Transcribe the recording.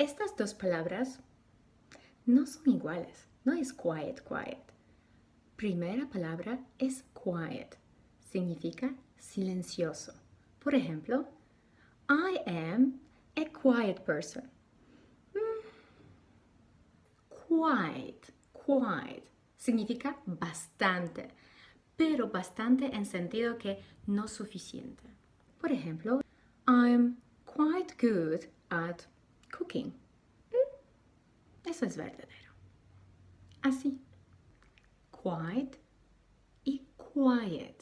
Estas dos palabras no son iguales. No es quiet, quiet. Primera palabra es quiet. Significa silencioso. Por ejemplo, I am a quiet person. Mm. Quiet, quiet. Significa bastante, pero bastante en sentido que no suficiente. Por ejemplo, I'm quite good at cooking. Mm. Eso es verdadero. Así. Quiet y quiet.